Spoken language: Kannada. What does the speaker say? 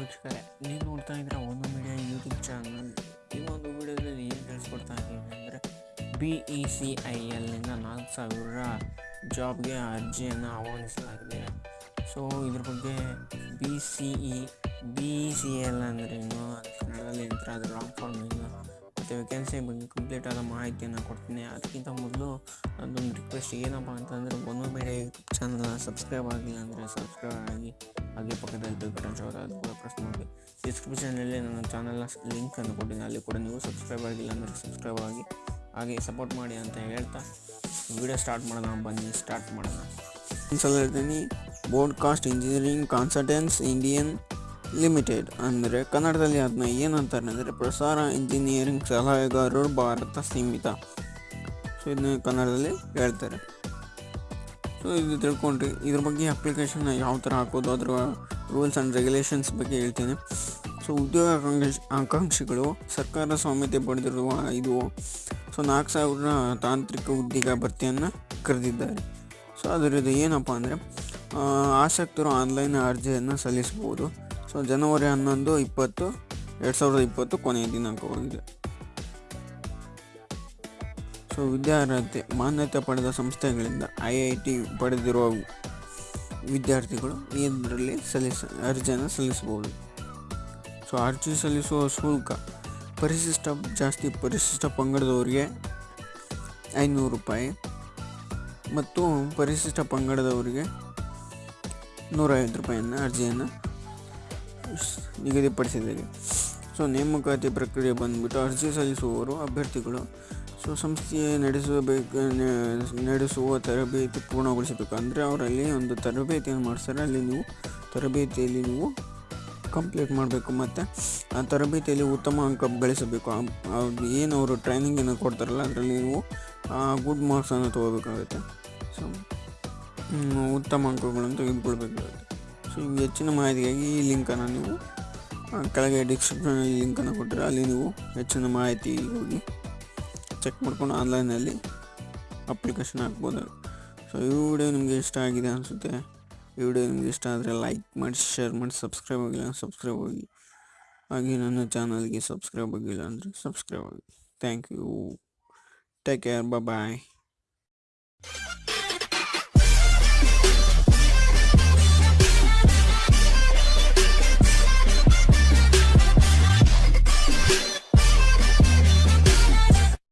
ವೀಕ್ಷಕರೇ ನೀವು ನೋಡ್ತಾ ಇದ್ರೆ ಒಂದು ಮೀಡಿಯಾ ಯೂಟ್ಯೂಬ್ ಚಾನಲ್ ಈ ಒಂದು ವಿಡಿಯೋದಲ್ಲಿ ಏನು ತಿಳಿಸ್ಕೊಡ್ತಾ ಇದ್ದೀನಿ ಅಂದರೆ ಬಿ ಇ ಸಿ ಐ ಎಲ್ನಿಂದ ನಾಲ್ಕು ಸಾವಿರ ಜಾಬ್ಗೆ ಅರ್ಜಿಯನ್ನು ಆಹ್ವಾನಿಸಲಾಗಿದೆ. ಸೊ ಇದ್ರ ಬಗ್ಗೆ B C E B E C L ಅಂದ್ರೇನು ಅದು ಕನ್ನಡದಲ್ಲಿ ಹೇಳ್ತಾರೆ ಅದು ಲಾಂಗ್ ಫಾರ್ಮ್ ಏನು? ಮತ್ತು ವೇಕೆನ್ಸಿ ಬಗ್ಗೆ ಕಂಪ್ಲೀಟ್ ಆದ ಮಾಹಿತಿಯನ್ನು ಕೊಡ್ತೀನಿ. ಅದಕ್ಕಿಂತ ಮೊದಲು ಅದೊಂದು ರಿಕ್ವೆಸ್ಟ್ ಏನಪ್ಪ ಅಂತಂದರೆ, ಒಂದು ಮೀಡಿಯಾ ಯೂಟ್ಯೂಬ್ ಚಾನಲ್ನ ಸಬ್ಸ್ಕ್ರೈಬ್ ಆಗಿಲ್ಲ ಅಂದರೆ ಸಬ್ಸ್ಕ್ರೈಬ್ ಆಗಿ ಹಾಗೆ ಪಕ್ಕದಲ್ಲಿ ಬೆಲ್ ಬಟನ್ ಶೋ ಅದು ಕೂಡ ಪ್ರೆಸ್ ಮಾಡಿ ಡಿಸ್ಕ್ರಿಪ್ಷನಲ್ಲಿ ನನ್ನ ಚಾನಲ್ನ ಲಿಂಕನ್ನು ಕೊಟ್ಟಿದ್ದೀನಿ ಅಲ್ಲಿ ಕೂಡ ನೀವು ಸಬ್ಸ್ಕ್ರೈಬ್ ಆಗಿಲ್ಲ ಅಂದರೆ ಸಬ್ಸ್ಕ್ರೈಬ್ ಆಗಿ, ಹಾಗೆ ಸಪೋರ್ಟ್ ಮಾಡಿ ಅಂತ ಹೇಳ್ತಾ ವಿಡಿಯೋ ಸ್ಟಾರ್ಟ್ ಮಾಡೋಣ. ಬನ್ನಿ ಸ್ಟಾರ್ಟ್ ಮಾಡೋಣ. ಸಲ ಹೇಳ್ತೀನಿ broadcast engineering consultants Indian limited ಅಂದರೆ ಕನ್ನಡದಲ್ಲಿ ಅದನ್ನ ಏನಂತಾರೆ ಅಂದರೆ ಪ್ರಸಾರ ಇಂಜಿನಿಯರಿಂಗ್ ಸಲಹೆಗಾರರು ಭಾರತ ಸೀಮಿತ. ಸೊ ಇದನ್ನ ಕನ್ನಡದಲ್ಲಿ ಹೇಳ್ತಾರೆ. ಸೊ ಇದು ತಿಳ್ಕೊಂಡ್ರಿ. ಇದ್ರ ಬಗ್ಗೆ ಅಪ್ಲಿಕೇಶನ್ ಯಾವ ಥರ ಹಾಕೋದು, ಅದರ ರೂಲ್ಸ್ ಆ್ಯಂಡ್ ರೆಗ್ಯುಲೇಷನ್ಸ್ ಬಗ್ಗೆ ಹೇಳ್ತೀನಿ. ಸೊ ಉದ್ಯೋಗ ಆಕಾಂಕ್ಷಿ, ಆಕಾಂಕ್ಷಿಗಳು ಸರ್ಕಾರ ಸ್ವಾಮ್ಯತೆ ಪಡೆದಿರುವ ಇದು ಸೊ, ನಾಲ್ಕು ಸಾವಿರ ತಾಂತ್ರಿಕ ಉದ್ಯೋಗ ಭರ್ತಿಯನ್ನು ಕರೆದಿದ್ದಾರೆ. ಸೊ ಅದರದ್ದು ಏನಪ್ಪ ಅಂದರೆ ಆಸಕ್ತರು ಆನ್ಲೈನ್ ಅರ್ಜಿಯನ್ನು ಸಲ್ಲಿಸ್ಬೋದು ಸೊ ಜನವರಿ ಹನ್ನೊಂದು ಇಪ್ಪತ್ತು, ಎರಡು ಸಾವಿರದ ಇಪ್ಪತ್ತು ಕೊನೆಯ ದಿನಾಂಕವಾಗಿದೆ. ಸೊ ವಿದ್ಯಾರ್ಹತೆ ಮಾನ್ಯತೆ ಪಡೆದ ಸಂಸ್ಥೆಗಳಿಂದ ಐ ಐ ಟಿ ಪಡೆದಿರುವ ವಿದ್ಯಾರ್ಥಿಗಳು ಇದರಲ್ಲಿ ಸಲ್ಲಿಸ, ಅರ್ಜಿಯನ್ನು ಸಲ್ಲಿಸಬಹುದು. ಸೊ, ಅರ್ಜಿ ಸಲ್ಲಿಸುವ ಶುಲ್ಕ ಪರಿಶಿಷ್ಟ, ಜಾಸ್ತಿ ಪರಿಶಿಷ್ಟ ಪಂಗಡದವರಿಗೆ ಐನೂರು ರೂಪಾಯಿ ಮತ್ತು ಪರಿಶಿಷ್ಟ ಪಂಗಡದವರಿಗೆ ನೂರೈವತ್ತು ರೂಪಾಯಿಯನ್ನು ಅರ್ಜಿಯನ್ನು ನಿಗದಿಪಡಿಸಿದ್ದಾರೆ ಸೊ, ನೇಮಕಾತಿ ಪ್ರಕ್ರಿಯೆ ಬಂದುಬಿಟ್ಟು ಅರ್ಜಿ ಸಲ್ಲಿಸುವವರು ಅಭ್ಯರ್ಥಿಗಳು ಸೊ ಸಂಸ್ಥೆ ನಡೆಸಬೇಕು ನಡೆಸುವ ತರಬೇತಿ ಪೂರ್ಣಗೊಳಿಸಬೇಕು. ಅಂದರೆ ಅವರಲ್ಲಿ ಒಂದು ತರಬೇತಿಯನ್ನು ಮಾಡಿಸ್ತಾರೆ. ಅಲ್ಲಿ ನೀವು ತರಬೇತಿಯಲ್ಲಿ ನೀವು ಕಂಪ್ಲೀಟ್ ಮಾಡಬೇಕು. ಮತ್ತು ಆ ತರಬೇತಿಯಲ್ಲಿ ಉತ್ತಮ ಅಂಕ ಗಳಿಸಬೇಕು. ಏನು ಅವರು ಟ್ರೈನಿಂಗನ್ನು ಕೊಡ್ತಾರಲ್ಲ, ಅದರಲ್ಲಿ ನೀವು ಗುಡ್ ಮಾರ್ಕ್ಸನ್ನು ತೊಗೋಬೇಕಾಗುತ್ತೆ. ಸೊ ಉತ್ತಮ ಅಂಕಗಳನ್ನು ತೆಗೆದುಕೊಳ್ಬೇಕಾಗುತ್ತೆ. ಸೊ ಇವು ಹೆಚ್ಚಿನ ಮಾಹಿತಿಗಾಗಿ ಈ ಲಿಂಕನ್ನು ನೀವು ಕೆಳಗೆ ಡಿಸ್ಕ್ರಿಪ್ಷನ್ ಲಿಂಕನ್ನು ಕೊಟ್ಟರೆ, ಅಲ್ಲಿ ನೀವು ಹೆಚ್ಚಿನ ಮಾಹಿತಿ ಹೋಗಿ ಚೆಕ್ ಮಾಡ್ಕೊಂಡು ಆನ್ಲೈನಲ್ಲಿ ಅಪ್ಲಿಕೇಶನ್ ಹಾಕ್ಬೋದು. ಸೊ ಈ ವಿಡಿಯೋ ನಿಮಗೆ ಇಷ್ಟ ಆಗಿದೆ ಅನಿಸುತ್ತೆ, ಈ ವಿಡಿಯೋ ನಿಮಗೆ ಇಷ್ಟ ಆದರೆ ಲೈಕ್ ಮಾಡಿ ಶೇರ್ ಮಾಡಿ ಸಬ್ಸ್ಕ್ರೈಬ್ ಆಗಿಲ್ಲ ಸಬ್ಸ್ಕ್ರೈಬ್ ಆಗಿ. ಹಾಗೆ ನನ್ನ ಚಾನಲ್ಗೆ ಸಬ್ಸ್ಕ್ರೈಬ್ ಆಗಿಲ್ಲ ಅಂದರೆ ಸಬ್ಸ್ಕ್ರೈಬ್ ಆಗಿ. Thank you take care bye